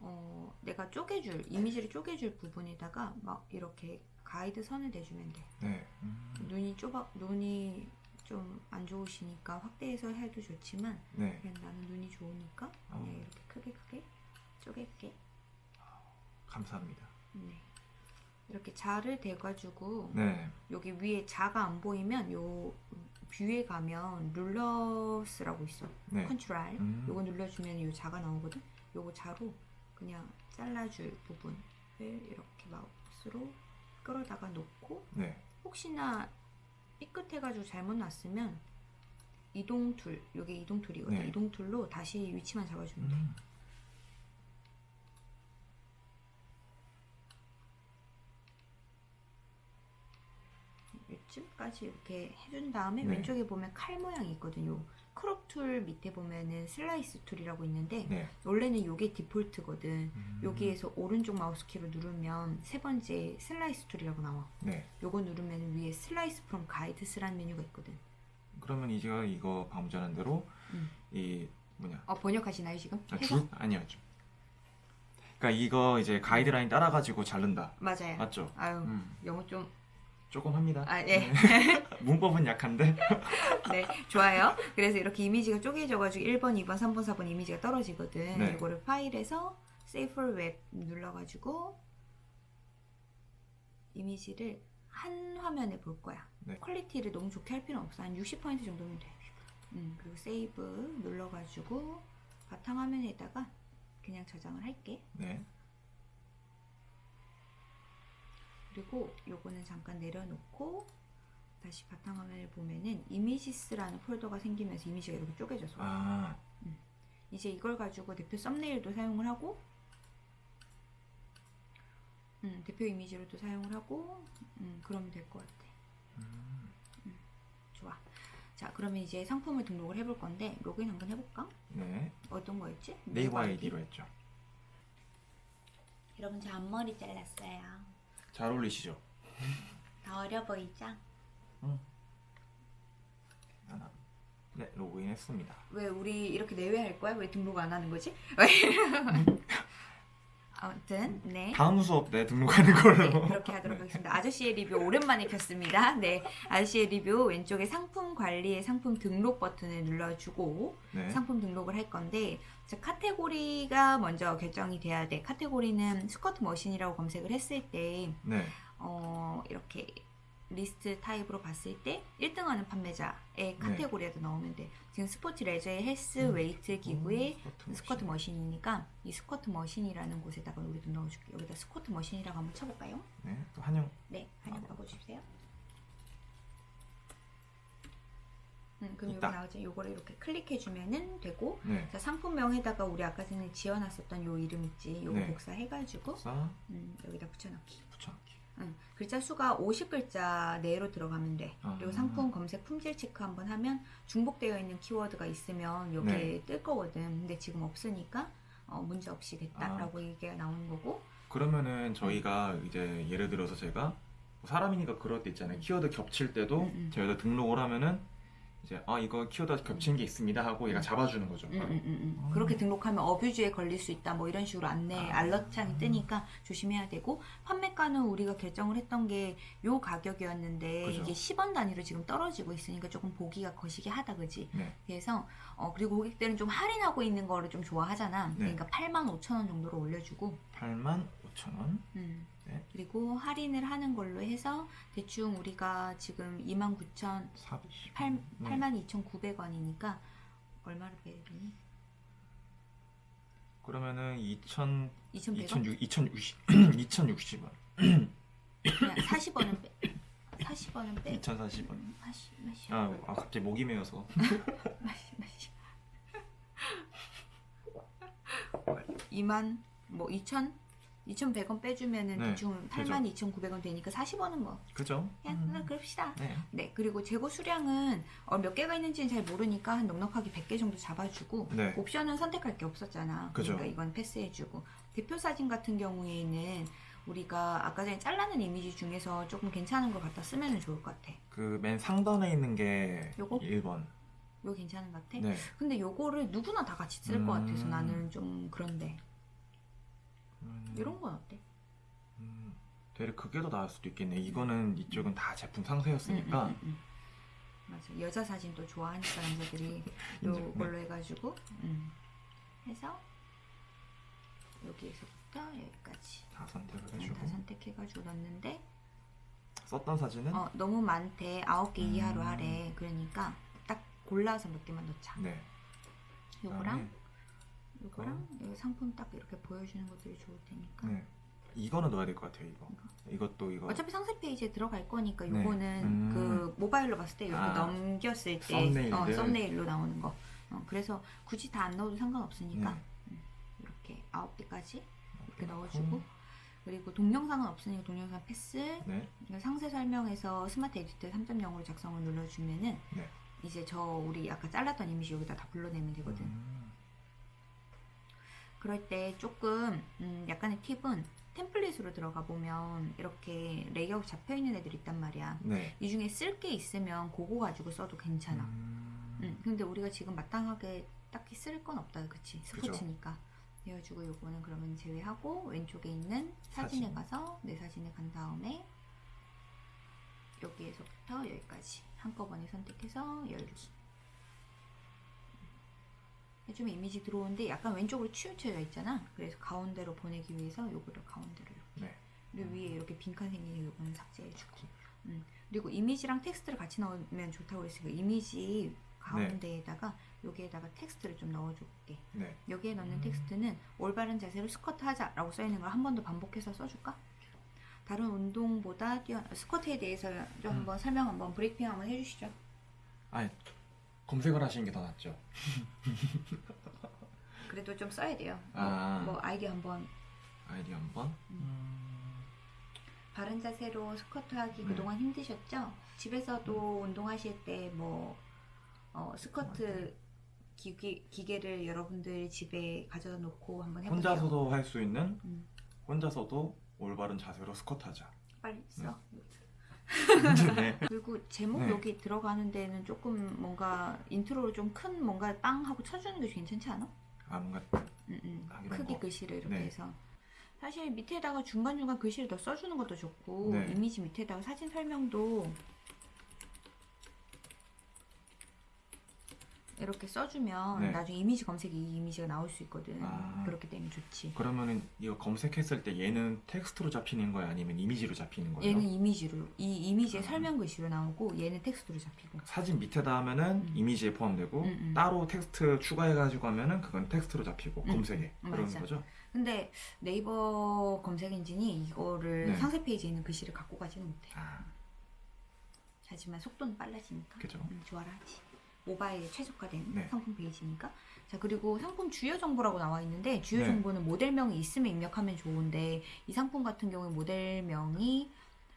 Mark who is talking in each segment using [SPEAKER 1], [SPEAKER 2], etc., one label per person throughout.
[SPEAKER 1] 어, 내가 쪼개줄 이미지를 쪼개줄 부분에다가 막 이렇게 가이드 선을 대주면 돼.
[SPEAKER 2] 네. 음.
[SPEAKER 1] 눈이 좁아 눈이 좀 안 좋으시니까 확대해서 해도 좋지만
[SPEAKER 2] 네.
[SPEAKER 1] 그냥 나는 눈이 좋으니까
[SPEAKER 2] 어.
[SPEAKER 1] 그냥 이렇게 크게 크게 쪼갤게.
[SPEAKER 2] 감사합니다.
[SPEAKER 1] 네. 이렇게 자를 대가지고
[SPEAKER 2] 네.
[SPEAKER 1] 여기 위에 자가 안 보이면 요 View에 가면 Rulers라고 있어.
[SPEAKER 2] 네.
[SPEAKER 1] 컨트롤.
[SPEAKER 2] 음.
[SPEAKER 1] 요거 눌러주면 요 자가 나오거든. 요거 자로 그냥 잘라줄 부분을 이렇게 마우스로 끌어다가 놓고
[SPEAKER 2] 네.
[SPEAKER 1] 혹시나 삐끗해가지고 잘못 놨으면 이동 tool, 요게 이동 tool이거든.
[SPEAKER 2] 네.
[SPEAKER 1] 이동 tool로 다시 위치만 잡아주면 돼.
[SPEAKER 2] 음.
[SPEAKER 1] 이쯤까지 이렇게 해준 다음에
[SPEAKER 2] 네.
[SPEAKER 1] 왼쪽에 보면 칼 모양이 있거든요. Crop Tool 밑에 보면은 Slice Tool이라고 있는데
[SPEAKER 2] 네.
[SPEAKER 1] 원래는 요게 디폴트거든.
[SPEAKER 2] 음.
[SPEAKER 1] 여기에서 오른쪽 마우스 키로 누르면 세 번째 Slice Tool이라고 나와.
[SPEAKER 2] 네.
[SPEAKER 1] 요거 누르면 위에 Slices From Guides라는 메뉴가 있거든.
[SPEAKER 2] 그러면 이제 이거 방금 전한 대로
[SPEAKER 1] 음.
[SPEAKER 2] 이 뭐냐?
[SPEAKER 1] 어 번역하시나요 지금?
[SPEAKER 2] 아? 줄 아니요. 줄. 그러니까 이거 이제 가이드라인 따라 가지고 자른다.
[SPEAKER 1] 맞아요.
[SPEAKER 2] 맞죠?
[SPEAKER 1] 아유
[SPEAKER 2] 음.
[SPEAKER 1] 영어 좀
[SPEAKER 2] 조금 합니다.
[SPEAKER 1] 아, 네.
[SPEAKER 2] 문법은 약한데.
[SPEAKER 1] 네, 좋아요. 그래서 이렇게 이미지가 쪼개져가지고 1번, 2번, 3번, 4번 이미지가 떨어지거든.
[SPEAKER 2] 네.
[SPEAKER 1] 이거를 파일에서 Save for Web 눌러가지고 이미지를 한 화면에 볼 거야.
[SPEAKER 2] 네.
[SPEAKER 1] 퀄리티를 너무 좋게 할 필요는 없어. 한 60% 정도면 돼. 음, 그리고 Save 눌러가지고 바탕화면에다가 그냥 저장을 할게.
[SPEAKER 2] 네.
[SPEAKER 1] 그리고 요거는 잠깐 내려놓고 다시 바탕화면을 보면은 이미지스라는 폴더가 생기면서 이미지가 이렇게 쪼개져서
[SPEAKER 2] 아,
[SPEAKER 1] 이제 이걸 가지고 대표 썸네일도 사용을 하고 음, 대표 이미지로도 사용을 하고 음, 그러면 될 것 같아
[SPEAKER 2] 음.
[SPEAKER 1] 좋아 자 그러면 이제 상품을 등록을 해볼 건데 로그인 한번 해볼까?
[SPEAKER 2] 네.
[SPEAKER 1] 어떤 거였지?
[SPEAKER 2] 네이버 아이디로 했죠.
[SPEAKER 1] 여러분 저 앞머리 잘랐어요
[SPEAKER 2] 잘 어울리시죠?
[SPEAKER 1] 다 어려 보이죠?
[SPEAKER 2] 하나. 네, 로그인 했습니다.
[SPEAKER 1] 왜 우리 이렇게 내외할 거야? 왜 등록 안 하는 거지? 아무튼 네.
[SPEAKER 2] 다음 수업 내 등록하는 걸로.
[SPEAKER 1] 네, 그렇게 하도록 하겠습니다. 아저씨의 리뷰 오랜만에 켰습니다. 네, 아저씨의 리뷰 왼쪽에 상품 관리의 상품 등록 버튼을 눌러주고
[SPEAKER 2] 네.
[SPEAKER 1] 상품 등록을 할 건데 자, 카테고리가 먼저 결정이 돼야 돼. 카테고리는 스쿼트 머신이라고 검색을 했을 때
[SPEAKER 2] 네.
[SPEAKER 1] 어, 이렇게 리스트 타입으로 봤을 때 1등하는 판매자의 카테고리에도 넣으면 돼. 지금 스포츠 레저의 헬스
[SPEAKER 2] 음.
[SPEAKER 1] 웨이트 기구의
[SPEAKER 2] 스쿼트
[SPEAKER 1] 스쿼트 머신 이니까 이 스쿼트 머신이라는 곳에다가 우리도 넣어줄게. 여기다 스쿼트 머신이라고 한번 쳐볼까요?
[SPEAKER 2] 네. 또 한영.
[SPEAKER 1] 네, 한번 넣어주세요. 음, 그럼
[SPEAKER 2] 있다.
[SPEAKER 1] 여기 나오죠. 요거를 이렇게 클릭해주면은 되고
[SPEAKER 2] 네.
[SPEAKER 1] 자, 상품명에다가 우리 아까 전에 지어놨었던 요 이름 있지. 요거
[SPEAKER 2] 네.
[SPEAKER 1] 복사해가지고
[SPEAKER 2] 사
[SPEAKER 1] 음, 여기다 붙여넣기.
[SPEAKER 2] 붙여넣기.
[SPEAKER 1] 응. 글자 수가 50글자 내로 들어가면 돼.
[SPEAKER 2] 아.
[SPEAKER 1] 그리고 상품 검색 품질 체크 한번 하면 중복되어 있는 키워드가 있으면 여기에
[SPEAKER 2] 네.
[SPEAKER 1] 뜰 거거든. 근데 지금 없으니까 어, 문제 없이
[SPEAKER 2] 아.
[SPEAKER 1] 됐다라고 얘기가 나오는 거고.
[SPEAKER 2] 그러면은 저희가 이제 예를 들어서 제가 뭐 사람이니까 그럴 때 있잖아요. 키워드 겹칠 때도
[SPEAKER 1] 음, 음.
[SPEAKER 2] 저희가 등록을 하면은 이제 아 이거 키워드 겹친 게 있습니다 하고 얘가 잡아주는 거죠.
[SPEAKER 1] 음, 음, 음, 음.
[SPEAKER 2] 아.
[SPEAKER 1] 그렇게 등록하면 어뷰즈에 걸릴 수 있다. 뭐 이런 식으로 안내
[SPEAKER 2] 아.
[SPEAKER 1] 알러트창이 뜨니까 조심해야 되고 판매가는 우리가 결정을 했던 게 요 가격이었는데
[SPEAKER 2] 그죠.
[SPEAKER 1] 이게 10원 단위로 지금 떨어지고 있으니까 조금 보기가 거시기 하다 그지?
[SPEAKER 2] 네.
[SPEAKER 1] 그래서 어 그리고 고객들은 좀 할인하고 있는 거를 좀 좋아하잖아.
[SPEAKER 2] 네.
[SPEAKER 1] 그러니까 8만 5천 원 정도로 올려주고
[SPEAKER 2] 8만 5천 원.
[SPEAKER 1] 음.
[SPEAKER 2] 네.
[SPEAKER 1] 그리고 할인을 하는 걸로 해서 대충 우리가 지금 2만 9천
[SPEAKER 2] 420.
[SPEAKER 1] 8,
[SPEAKER 2] 네.
[SPEAKER 1] 8만 2,900원이니까 얼마로 되니?
[SPEAKER 2] 그러면은 2천
[SPEAKER 1] 2,100원?
[SPEAKER 2] 2,660 2,060원.
[SPEAKER 1] 그냥 40원은 빼. 40원은 빼.
[SPEAKER 2] 2,040원.
[SPEAKER 1] 마시 마시.
[SPEAKER 2] 아, 아 갑자기 목이 메어서.
[SPEAKER 1] 마시 마시. 2만 뭐 2천 2,100원 빼주면은
[SPEAKER 2] 네,
[SPEAKER 1] 대충 8만 2,900원 되니까 40원은 뭐
[SPEAKER 2] 그죠?
[SPEAKER 1] 그냥
[SPEAKER 2] 음.
[SPEAKER 1] 음. 그럽시다.
[SPEAKER 2] 네.
[SPEAKER 1] 네, 그리고 재고 수량은 어, 몇 개가 있는지는 잘 모르니까 한 넉넉하게 100개 정도 잡아주고
[SPEAKER 2] 네.
[SPEAKER 1] 옵션은 선택할 게 없었잖아.
[SPEAKER 2] 그죠.
[SPEAKER 1] 그러니까 이건 패스해주고 대표 사진 같은 경우에는 우리가 아까 전에 잘라낸 이미지 중에서 조금 괜찮은 걸 갖다 쓰면 좋을 것 같아.
[SPEAKER 2] 그 맨 상단에 있는 게
[SPEAKER 1] 요거?
[SPEAKER 2] 1번.
[SPEAKER 1] 이거 괜찮은 것 같아?
[SPEAKER 2] 네.
[SPEAKER 1] 근데 요거를 누구나 다 같이 쓸것
[SPEAKER 2] 음.
[SPEAKER 1] 같아서 나는 좀 그런데
[SPEAKER 2] 음,
[SPEAKER 1] 이런 건 어때?
[SPEAKER 2] 음, 되레 그게 더 나을 수도 있겠네. 이거는 이쪽은 다 제품 상세였으니까.
[SPEAKER 1] 음, 음, 음, 음. 맞아 여자 사진 또 좋아하니까 남자들이. 요걸로
[SPEAKER 2] 네.
[SPEAKER 1] 해가지고 음. 해서 여기에서부터 여기까지
[SPEAKER 2] 다 선택을
[SPEAKER 1] 그냥
[SPEAKER 2] 해주고
[SPEAKER 1] 다 선택해가지고 넣었는데
[SPEAKER 2] 썼던 사진은
[SPEAKER 1] 어, 너무 많대 아홉 개
[SPEAKER 2] 음.
[SPEAKER 1] 이하로 하래 그러니까 딱 골라서 몇 개만 넣자
[SPEAKER 2] 네.
[SPEAKER 1] 요거랑 요거랑 여기 상품 딱 이렇게 보여주는 것들이 좋을 테니까
[SPEAKER 2] 네. 이거는 넣어야 될 것 같아요. 이거. 이것도 이거.
[SPEAKER 1] 어차피 상세 페이지에 들어갈 거니까
[SPEAKER 2] 네.
[SPEAKER 1] 요거는
[SPEAKER 2] 음.
[SPEAKER 1] 그 모바일로 봤을 때 이렇게
[SPEAKER 2] 아,
[SPEAKER 1] 넘겼을 때
[SPEAKER 2] 썸네일들.
[SPEAKER 1] 어, 썸네일로 나오는 거 어, 그래서 굳이 다 안 넣어도 상관없으니까
[SPEAKER 2] 네.
[SPEAKER 1] 음, 이렇게 아홉 개까지 이렇게. 넣어주고 그리고 동영상은 없으니까 동영상 패스
[SPEAKER 2] 네.
[SPEAKER 1] 이거 상세 설명에서 Smart Edit 3.0으로 작성을 눌러주면은
[SPEAKER 2] 네.
[SPEAKER 1] 이제 저 우리 아까 잘랐던 이미지 여기다 다 불러내면 되거든.
[SPEAKER 2] 음,
[SPEAKER 1] 그럴 때 조금 음, 약간의 팁은 템플릿으로 들어가 보면 이렇게 레이아웃 잡혀 있는 애들 있단 말이야.
[SPEAKER 2] 네.
[SPEAKER 1] 이 중에 쓸 게 있으면 그거 가지고 써도 괜찮아.
[SPEAKER 2] 음,
[SPEAKER 1] 음, 근데 우리가 지금 마땅하게 딱히 쓸 건 없다, 그치? 스포츠니까. 그래가지고 요거는 그러면 제외하고 왼쪽에 있는 사진에
[SPEAKER 2] 사진.
[SPEAKER 1] 가서 내 사진에 간 다음에 여기에서부터 여기까지 한꺼번에 선택해서 열기. 해주면 이미지 들어오는데 약간 왼쪽으로 치우쳐져 있잖아. 그래서 가운데로 보내기 위해서 요거를 가운데로 이렇게.
[SPEAKER 2] 네.
[SPEAKER 1] 그리고 위에 이렇게 빈칸 생기는 요거는 삭제해주고. 음. 그리고 이미지랑 텍스트를 같이 넣으면 좋다고 그랬으니까 이미지 가운데에다가 여기에다가 텍스트를 좀 넣어줄게.
[SPEAKER 2] 네.
[SPEAKER 1] 여기에 넣는
[SPEAKER 2] 음.
[SPEAKER 1] 텍스트는 올바른 자세로 스쿼트 하자라고 써있는 걸 한 번 더 반복해서 써줄까? 다른 운동보다 뛰어 스쿼트에 대해서 좀
[SPEAKER 2] 음.
[SPEAKER 1] 한번 설명 한번 브리핑 한번 해주시죠.
[SPEAKER 2] 아니 검색을 하시는 게 더 낫죠.
[SPEAKER 1] 그래도 좀 써야 돼요. 뭐,
[SPEAKER 2] 아.
[SPEAKER 1] 뭐 아이디어 한번
[SPEAKER 2] 아이디 한번.
[SPEAKER 1] 바른 자세로 스쿼트 하기
[SPEAKER 2] 네.
[SPEAKER 1] 그동안 힘드셨죠? 집에서도 운동하실 때뭐 어, 스쿼트 기계, 기계를 여러분들 집에 가져다 놓고 한번 해보세요.
[SPEAKER 2] 혼자서도 할 수 있는
[SPEAKER 1] 음,
[SPEAKER 2] 혼자서도 올바른 자세로 스쿼트하자.
[SPEAKER 1] 빨리 써.
[SPEAKER 2] 네.
[SPEAKER 1] 그리고 제목
[SPEAKER 2] 네.
[SPEAKER 1] 여기 들어가는 데는 조금 뭔가 인트로로 좀 큰 뭔가 빵 하고 쳐주는 게 괜찮지 않아?
[SPEAKER 2] 아 뭔가
[SPEAKER 1] 음, 음. 크기
[SPEAKER 2] 거.
[SPEAKER 1] 글씨를 이렇게
[SPEAKER 2] 네.
[SPEAKER 1] 해서 사실 밑에다가 중간중간 글씨를 더 써주는 것도 좋고
[SPEAKER 2] 네.
[SPEAKER 1] 이미지 밑에다가 사진 설명도 이렇게 써주면
[SPEAKER 2] 네.
[SPEAKER 1] 나중에 이미지 검색이 이 이미지가 나올 수 있거든
[SPEAKER 2] 아.
[SPEAKER 1] 그렇게 되면 좋지
[SPEAKER 2] 그러면은 이거 검색했을 때 얘는 텍스트로 잡히는 거야 아니면 이미지로 잡히는 거예요?
[SPEAKER 1] 얘는 이미지로 이 이미지의
[SPEAKER 2] 아.
[SPEAKER 1] 설명 글씨로 나오고 얘는 텍스트로 잡히고
[SPEAKER 2] 사진 밑에다 하면은
[SPEAKER 1] 음.
[SPEAKER 2] 이미지에 포함되고
[SPEAKER 1] 음, 음.
[SPEAKER 2] 따로 텍스트 추가해가지고 하면은 그건 텍스트로 잡히고
[SPEAKER 1] 음,
[SPEAKER 2] 검색에
[SPEAKER 1] 음, 맞아.
[SPEAKER 2] 거죠?
[SPEAKER 1] 근데 네이버 검색 엔진이 이거를
[SPEAKER 2] 네.
[SPEAKER 1] 상세 페이지에 있는 글씨를 갖고 가지는 못해
[SPEAKER 2] 아
[SPEAKER 1] 하지만 속도는 빨라지니까
[SPEAKER 2] 그죠.
[SPEAKER 1] 음, 좋아라 하지. 모바일에 최적화된
[SPEAKER 2] 네.
[SPEAKER 1] 상품 페이지니까. 자 그리고 상품 주요 정보라고 나와 있는데 주요
[SPEAKER 2] 네.
[SPEAKER 1] 정보는 모델명이 있으면 입력하면 좋은데 이 상품 같은 경우에 모델명이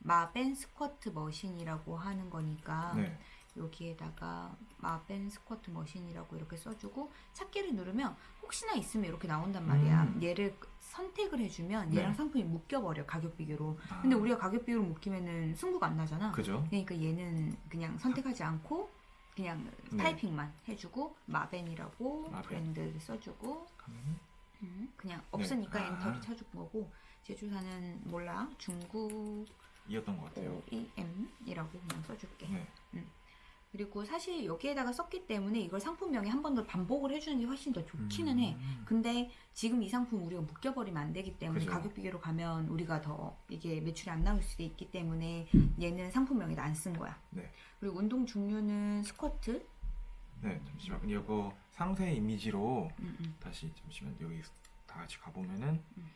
[SPEAKER 1] 마벤 스쿼트 머신이라고 하는 거니까
[SPEAKER 2] 네.
[SPEAKER 1] 여기에다가 마벤 스쿼트 머신이라고 이렇게 써주고 찾기를 누르면 혹시나 있으면 이렇게 나온단 말이야.
[SPEAKER 2] 음.
[SPEAKER 1] 얘를 선택을 해주면 얘랑
[SPEAKER 2] 네.
[SPEAKER 1] 상품이 묶여버려 가격 비교로.
[SPEAKER 2] 아,
[SPEAKER 1] 근데 우리가 가격 비교로 묶이면은 승부가 안 나잖아.
[SPEAKER 2] 그죠?
[SPEAKER 1] 그러니까 얘는 그냥 선택하지 않고 그냥
[SPEAKER 2] 네.
[SPEAKER 1] 타이핑만 해주고 마벤이라고
[SPEAKER 2] 마벤.
[SPEAKER 1] 브랜드 써주고 음, 그냥 없으니까
[SPEAKER 2] 아.
[SPEAKER 1] 엔터를 쳐준 거고 제조사는 몰라 중국
[SPEAKER 2] 이었던 것 같아요.
[SPEAKER 1] OEM이라고 그냥 써줄게
[SPEAKER 2] 네.
[SPEAKER 1] 그리고 사실 여기에다가 썼기 때문에 이걸 상품명에 한 번 더 반복을 해주는 게 훨씬 더 좋기는 해
[SPEAKER 2] 음.
[SPEAKER 1] 근데 지금 이 상품 우리가 묶여버리면 안 되기 때문에
[SPEAKER 2] 그죠.
[SPEAKER 1] 가격 비교로 가면 우리가 더 이게 매출이 안 나올 수도 있기 때문에 얘는 상품명에다 안 쓴 거야.
[SPEAKER 2] 네.
[SPEAKER 1] 그리고 운동 종류는 스쿼트.
[SPEAKER 2] 네, 잠시만. 이거 상세 이미지로
[SPEAKER 1] 음, 음,
[SPEAKER 2] 다시 잠시만 여기 다 같이 가보면은
[SPEAKER 1] 음.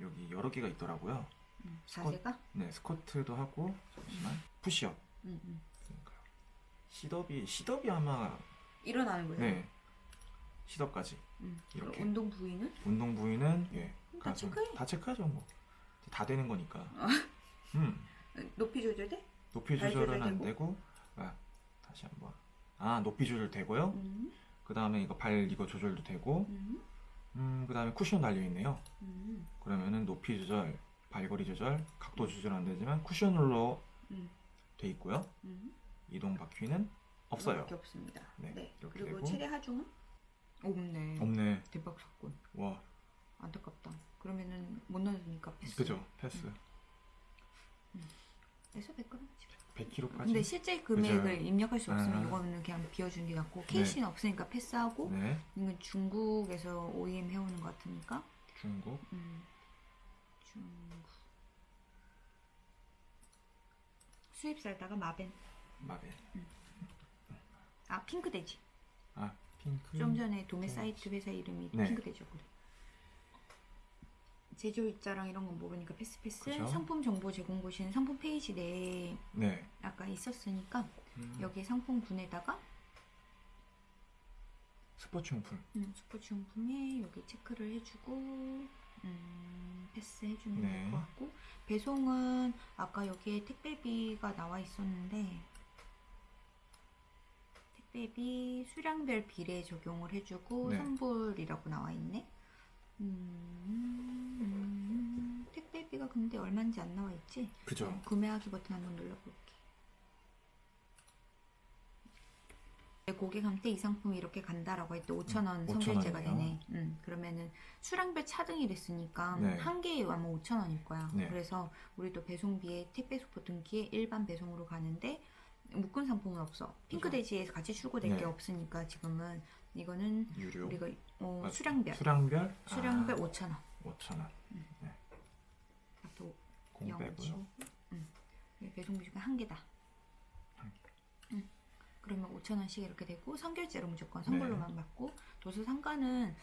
[SPEAKER 2] 여기 여러 개가 있더라고요.
[SPEAKER 1] 음.
[SPEAKER 2] 스쿼-
[SPEAKER 1] 자세가.
[SPEAKER 2] 네, 스쿼트도 하고 잠시만 푸시업.
[SPEAKER 1] 음, 음.
[SPEAKER 2] 시덥이 시덥이 아마
[SPEAKER 1] 일어나는 거죠.
[SPEAKER 2] 네 시덥까지
[SPEAKER 1] 음.
[SPEAKER 2] 이렇게.
[SPEAKER 1] 운동 부위는
[SPEAKER 2] 운동 부위는
[SPEAKER 1] 예다
[SPEAKER 2] 가슴.
[SPEAKER 1] 체크해.
[SPEAKER 2] 다 체크하죠 뭐. 다 되는 거니까.
[SPEAKER 1] 아.
[SPEAKER 2] 음
[SPEAKER 1] 높이 조절돼?
[SPEAKER 2] 높이
[SPEAKER 1] 발
[SPEAKER 2] 조절은 안?
[SPEAKER 1] 되고
[SPEAKER 2] 아 다시 한번 아 높이 조절 되고요.
[SPEAKER 1] 음,
[SPEAKER 2] 그 다음에 이거 발 이거 조절도 되고
[SPEAKER 1] 음,
[SPEAKER 2] 음 그 다음에 쿠션 달려 있네요.
[SPEAKER 1] 음,
[SPEAKER 2] 그러면은 높이 조절, 발거리 조절, 각도 조절 안 되지만 쿠션으로
[SPEAKER 1] 음,
[SPEAKER 2] 돼 있고요.
[SPEAKER 1] 음.
[SPEAKER 2] 이동 바퀴는 없어요.
[SPEAKER 1] 이거밖에 없습니다.
[SPEAKER 2] 네,
[SPEAKER 1] 네.
[SPEAKER 2] 이렇게
[SPEAKER 1] 그리고
[SPEAKER 2] 되고.
[SPEAKER 1] 최대 하중은 없네.
[SPEAKER 2] 없네.
[SPEAKER 1] 대박 사건.
[SPEAKER 2] 와
[SPEAKER 1] 안타깝다. 그러면은 못 넣으니까 패스.
[SPEAKER 2] 그죠? 패스.
[SPEAKER 1] 그래서 100g.
[SPEAKER 2] 100kg까지.
[SPEAKER 1] 근데 실제 금액을
[SPEAKER 2] 그죠.
[SPEAKER 1] 입력할 수 없으면
[SPEAKER 2] 아.
[SPEAKER 1] 이거는 그냥 비워주는 게 낫고 KC는 없으니까 패스하고
[SPEAKER 2] 네.
[SPEAKER 1] 이건 중국에서 OEM 해오는 것 같으니까
[SPEAKER 2] 중국.
[SPEAKER 1] 음, 중국 수입사에다가 마벤
[SPEAKER 2] 마벨.
[SPEAKER 1] 아 핑크돼지
[SPEAKER 2] 아 핑크.
[SPEAKER 1] 좀 전에 도매
[SPEAKER 2] 네.
[SPEAKER 1] 사이트 회사 이름이
[SPEAKER 2] 네.
[SPEAKER 1] 핑크돼지였거든 제조일자랑 이런 건 모르니까 패스 패스
[SPEAKER 2] 그죠.
[SPEAKER 1] 상품 정보 제공 보시는 상품 페이지 내에
[SPEAKER 2] 네.
[SPEAKER 1] 아까 있었으니까
[SPEAKER 2] 음,
[SPEAKER 1] 여기 상품군에다가
[SPEAKER 2] 스포츠 용품.
[SPEAKER 1] 음, 스포츠 용품에 여기 체크를 해주고 음, 패스 해주면
[SPEAKER 2] 네.
[SPEAKER 1] 될것 같고 배송은 아까 여기에 택배비가 나와 있었는데 택배비 수량별 비례 적용을 해주고
[SPEAKER 2] 네.
[SPEAKER 1] 선불이라고 나와 있네. 음, 음, 택배비가 근데 얼마인지 안 나와 있지?
[SPEAKER 2] 그죠.
[SPEAKER 1] 어, 구매하기 버튼 한번 눌러볼게. 네, 고객한테 이 상품이 이렇게 간다라고 할때 5,000원
[SPEAKER 2] 음,
[SPEAKER 1] 선결제가
[SPEAKER 2] 5,000원 이요?
[SPEAKER 1] 되네. 음, 그러면은 수량별 차등이 됐으니까
[SPEAKER 2] 네.
[SPEAKER 1] 한 개에 아마 5,000원일 거야.
[SPEAKER 2] 네.
[SPEAKER 1] 그래서 우리도 배송비에 택배 속보 등기에 일반 배송으로 가는데 묶은 상품은 없어. 핑크돼지에서 같이 출고될
[SPEAKER 2] 네.
[SPEAKER 1] 게 없으니까 지금은 이거는
[SPEAKER 2] 유료.
[SPEAKER 1] 우리가 어,
[SPEAKER 2] 아,
[SPEAKER 1] 수량별
[SPEAKER 2] 수량별.
[SPEAKER 1] 수량별
[SPEAKER 2] 아,
[SPEAKER 1] 5,000원.
[SPEAKER 2] 5,000원. 또공
[SPEAKER 1] 영어
[SPEAKER 2] 빼고요.
[SPEAKER 1] 치우고. 음. 네, 배송비 중에 한 개다.
[SPEAKER 2] 한
[SPEAKER 1] 음. 그러면 5천 원씩 이렇게 되고 선결제로 무조건 선불로만
[SPEAKER 2] 네.
[SPEAKER 1] 받고 도서 상가는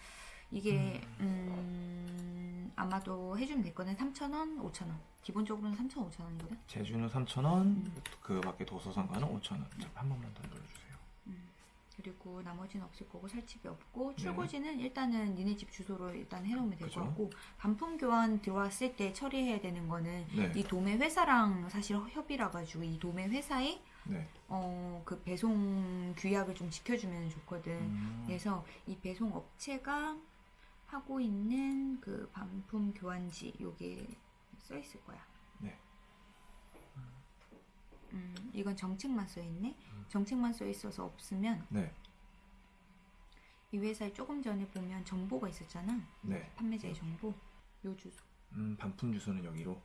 [SPEAKER 1] 이게 음, 아마도 해주면 될 거는 3천 원, 5천 원. 기본적으로는 3천, 5천 원이거든.
[SPEAKER 2] 제주는 3,000원.
[SPEAKER 1] 음.
[SPEAKER 2] 그 밖에 도서상가는 5,000원. 자, 한 번만 더 눌러주세요.
[SPEAKER 1] 음. 그리고 나머지는 없을 거고 살집이 없고
[SPEAKER 2] 네.
[SPEAKER 1] 출고지는 일단은 니네 집 주소로 일단 해놓으면 될. 것 같고 반품 교환 들어왔을 때 처리해야 되는 거는
[SPEAKER 2] 네.
[SPEAKER 1] 이 도매 회사랑 사실 협의라 가지고 이 도매 회사에
[SPEAKER 2] 네.
[SPEAKER 1] 어, 그 배송 규약을 좀 지켜주면 좋거든.
[SPEAKER 2] 음,
[SPEAKER 1] 그래서 이 배송 업체가 하고 있는 그 반품 교환지 요게 써 있을 거야.
[SPEAKER 2] 네.
[SPEAKER 1] 음, 이건 정책만 써 있네.
[SPEAKER 2] 음.
[SPEAKER 1] 정책만 써 있어서 없으면
[SPEAKER 2] 네.
[SPEAKER 1] 이 회사에 조금 전에 보면 정보가 있었잖아.
[SPEAKER 2] 네.
[SPEAKER 1] 판매자의 정보. 요 주소.
[SPEAKER 2] 음, 반품 주소는 여기로.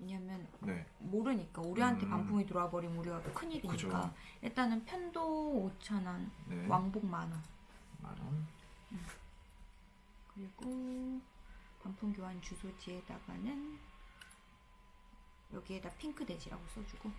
[SPEAKER 1] 왜냐면
[SPEAKER 2] 네.
[SPEAKER 1] 모르니까 우리한테
[SPEAKER 2] 음.
[SPEAKER 1] 반품이 들어와 버리면 우리가 큰일이니까.
[SPEAKER 2] 그죠.
[SPEAKER 1] 일단은 편도 5천 원,
[SPEAKER 2] 네.
[SPEAKER 1] 왕복 만 원.
[SPEAKER 2] 만 원.
[SPEAKER 1] 그리고 반품 교환 주소지에다가는 여기에다 핑크 돼지라고 써주고